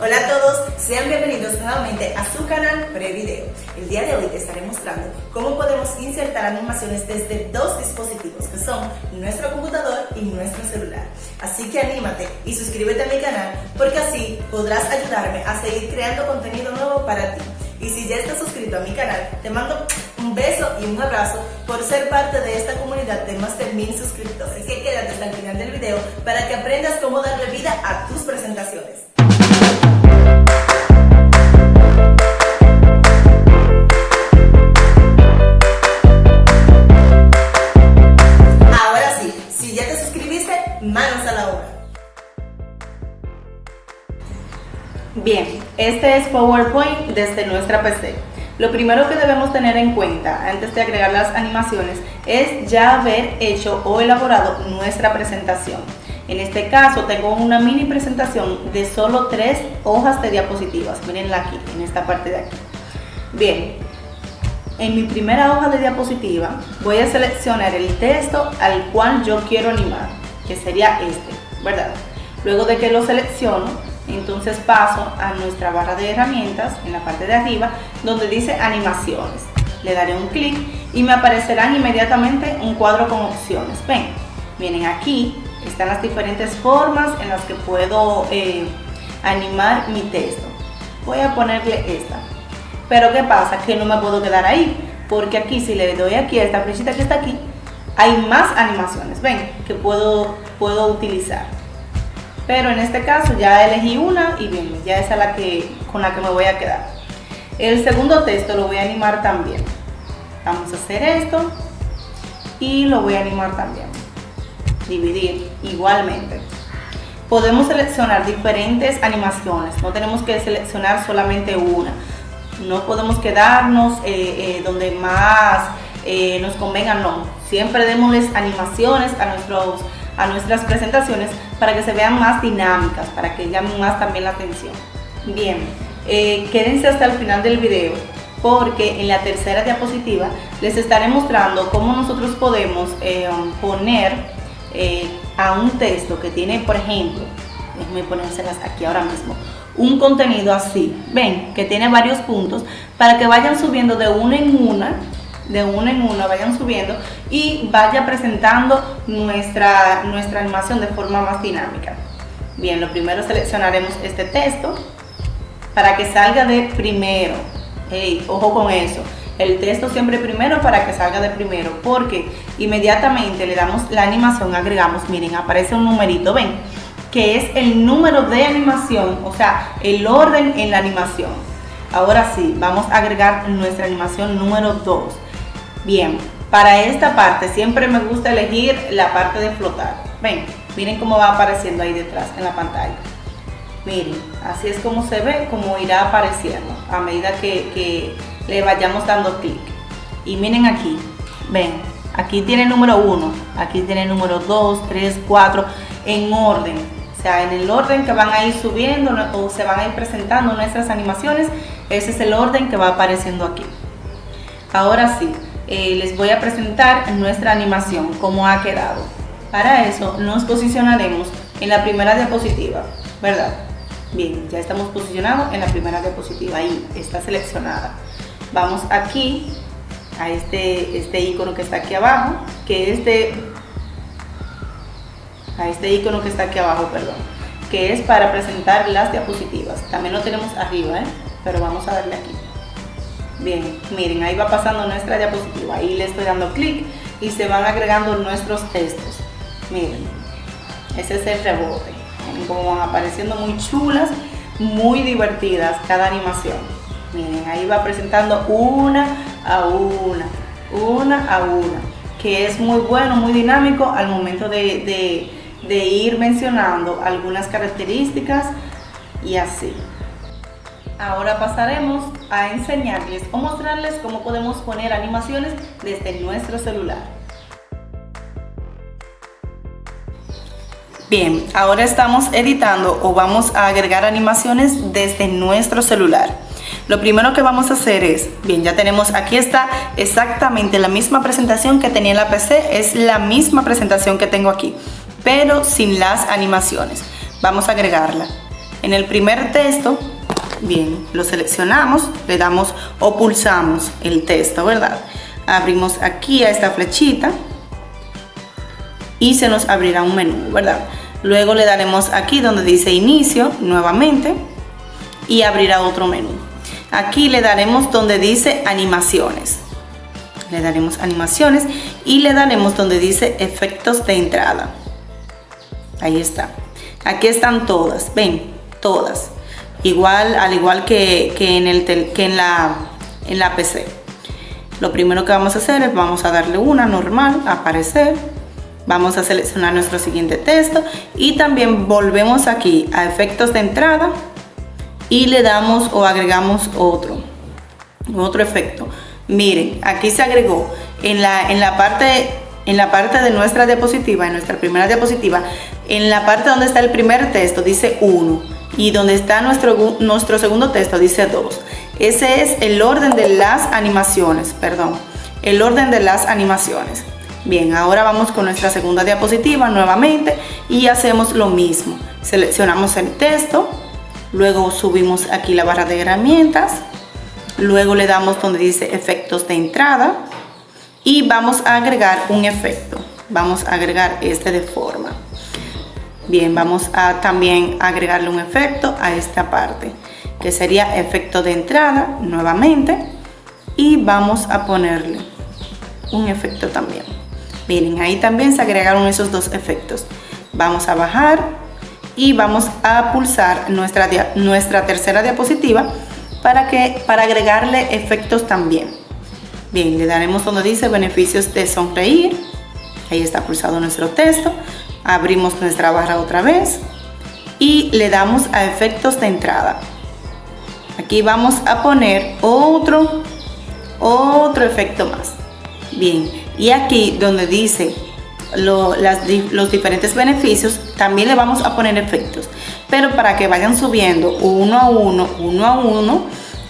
Hola a todos, sean bienvenidos nuevamente a su canal Prevideo. El día de hoy te estaré mostrando cómo podemos insertar animaciones desde dos dispositivos que son nuestro computador y nuestro celular. Así que anímate y suscríbete a mi canal porque así podrás ayudarme a seguir creando contenido nuevo para ti. Y si ya estás suscrito a mi canal, te mando un beso y un abrazo por ser parte de esta comunidad de más de mil suscriptores. Así que quédate hasta el final del video para que aprendas cómo darle vida a tus presentaciones. Este es PowerPoint desde nuestra PC. Lo primero que debemos tener en cuenta antes de agregar las animaciones es ya haber hecho o elaborado nuestra presentación. En este caso tengo una mini presentación de solo tres hojas de diapositivas. Mirenla aquí, en esta parte de aquí. Bien, en mi primera hoja de diapositiva voy a seleccionar el texto al cual yo quiero animar, que sería este, ¿verdad? Luego de que lo selecciono, entonces paso a nuestra barra de herramientas en la parte de arriba donde dice animaciones. Le daré un clic y me aparecerán inmediatamente un cuadro con opciones. Ven, vienen aquí, están las diferentes formas en las que puedo eh, animar mi texto. Voy a ponerle esta. Pero ¿qué pasa? Que no me puedo quedar ahí, porque aquí si le doy aquí a esta flechita que está aquí, hay más animaciones, ven, que puedo, puedo utilizar. Pero en este caso ya elegí una y bien, ya esa es la que, con la que me voy a quedar. El segundo texto lo voy a animar también. Vamos a hacer esto y lo voy a animar también. Dividir igualmente. Podemos seleccionar diferentes animaciones, no tenemos que seleccionar solamente una. No podemos quedarnos eh, eh, donde más eh, nos convenga, no. Siempre démosles animaciones a nuestros a nuestras presentaciones para que se vean más dinámicas, para que llamen más también la atención. Bien, eh, quédense hasta el final del video porque en la tercera diapositiva les estaré mostrando cómo nosotros podemos eh, poner eh, a un texto que tiene, por ejemplo, déjenme ponérselas aquí ahora mismo, un contenido así, ven, que tiene varios puntos, para que vayan subiendo de una en una de una en una vayan subiendo y vaya presentando nuestra, nuestra animación de forma más dinámica. Bien, lo primero seleccionaremos este texto para que salga de primero. ojo con eso. El texto siempre primero para que salga de primero, porque inmediatamente le damos la animación, agregamos, miren, aparece un numerito, ven, que es el número de animación, o sea, el orden en la animación. Ahora sí, vamos a agregar nuestra animación número 2. Bien, para esta parte siempre me gusta elegir la parte de flotar. Ven, miren cómo va apareciendo ahí detrás en la pantalla. Miren, así es como se ve, como irá apareciendo a medida que, le vayamos dando clic. Y miren aquí, ven, aquí tiene número 1, aquí tiene número 2, 3, 4, en orden. O sea, en el orden que van a ir subiendo o se van a ir presentando nuestras animaciones, ese es el orden que va apareciendo aquí. Ahora sí, eh, les voy a presentar nuestra animación, cómo ha quedado. Para eso nos posicionaremos en la primera diapositiva, ¿verdad? Bien, ya estamos posicionados en la primera diapositiva, ahí está seleccionada. Vamos aquí a este, este icono que está aquí abajo, que es de, a este icono que está aquí abajo, perdón, que es para presentar las diapositivas. También lo tenemos arriba, ¿eh? pero vamos a darle aquí. Bien, miren, ahí va pasando nuestra diapositiva. Ahí le estoy dando clic y se van agregando nuestros textos. Miren, ese es el rebote. Miren van apareciendo muy chulas, muy divertidas cada animación. Miren, ahí va presentando una a una, una a una, que es muy bueno, muy dinámico al momento de, de ir mencionando algunas características y así. Ahora pasaremos a enseñarles o mostrarles cómo podemos poner animaciones desde nuestro celular. Bien, ahora estamos editando o vamos a agregar animaciones desde nuestro celular. Lo primero que vamos a hacer es, bien, ya tenemos, aquí está exactamente la misma presentación que tenía en la PC, es la misma presentación que tengo aquí, pero sin las animaciones. Vamos a agregarla En el primer texto, bien, lo seleccionamos, le damos o pulsamos el texto, ¿verdad? Abrimos aquí a esta flechita y se nos abrirá un menú, ¿verdad? Luego le daremos aquí donde dice inicio nuevamente y abrirá otro menú. Aquí le daremos donde dice animaciones. Le daremos animaciones y le daremos donde dice efectos de entrada. Ahí está. Aquí están todas, ven, todas. Igual, al igual que, en, el que en, la, en la PC. Lo primero que vamos a hacer es vamos a darle una normal, aparecer. Vamos a seleccionar nuestro siguiente texto y también volvemos aquí a efectos de entrada y le damos o agregamos otro, otro efecto. Miren, aquí se agregó en la, en la parte en la parte de nuestra diapositiva, en nuestra primera diapositiva, en la parte donde está el primer texto dice 1 y donde está nuestro, nuestro segundo texto dice 2. Ese es el orden de las animaciones, perdón, el orden de las animaciones. Bien, ahora vamos con nuestra segunda diapositiva nuevamente y hacemos lo mismo. Seleccionamos el texto, luego subimos aquí la barra de herramientas, luego le damos donde dice efectos de entrada, y vamos a agregar un efecto vamos a agregar este de forma bien vamos a también agregarle un efecto a esta parte que sería efecto de entrada nuevamente y vamos a ponerle un efecto también miren ahí también se agregaron esos dos efectos vamos a bajar y vamos a pulsar nuestra, nuestra tercera diapositiva para que para agregarle efectos también Bien, le daremos donde dice beneficios de sonreír. Ahí está pulsado nuestro texto. Abrimos nuestra barra otra vez y le damos a efectos de entrada. Aquí vamos a poner otro, otro efecto más. Bien, y aquí donde dice los diferentes beneficios, también le vamos a poner efectos. Pero para que vayan subiendo uno a uno, uno a uno,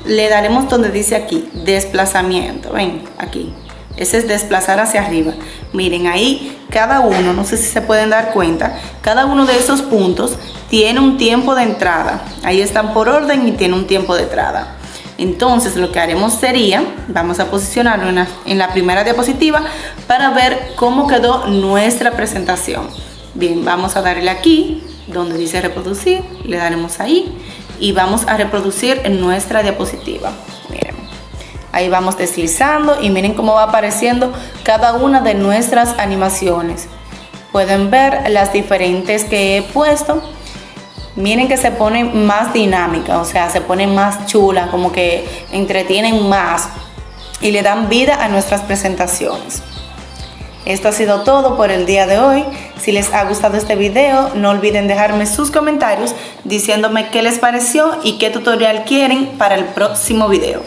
le daremos donde dice aquí, desplazamiento, ven, aquí. Ese es desplazar hacia arriba. Miren, ahí cada uno, no sé si se pueden dar cuenta, cada uno de esos puntos tiene un tiempo de entrada. Ahí están por orden y tiene un tiempo de entrada. Entonces lo que haremos sería, vamos a posicionarlo en la, en la primera diapositiva para ver cómo quedó nuestra presentación. Bien, vamos a darle aquí, donde dice reproducir, le daremos ahí y vamos a reproducir en nuestra diapositiva. Miren, ahí vamos deslizando y miren cómo va apareciendo cada una de nuestras animaciones. Pueden ver las diferentes que he puesto. Miren que se pone más dinámica, o sea, se pone más chula, como que entretienen más y le dan vida a nuestras presentaciones. Esto ha sido todo por el día de hoy. Si les ha gustado este video, no olviden dejarme sus comentarios diciéndome qué les pareció y qué tutorial quieren para el próximo video.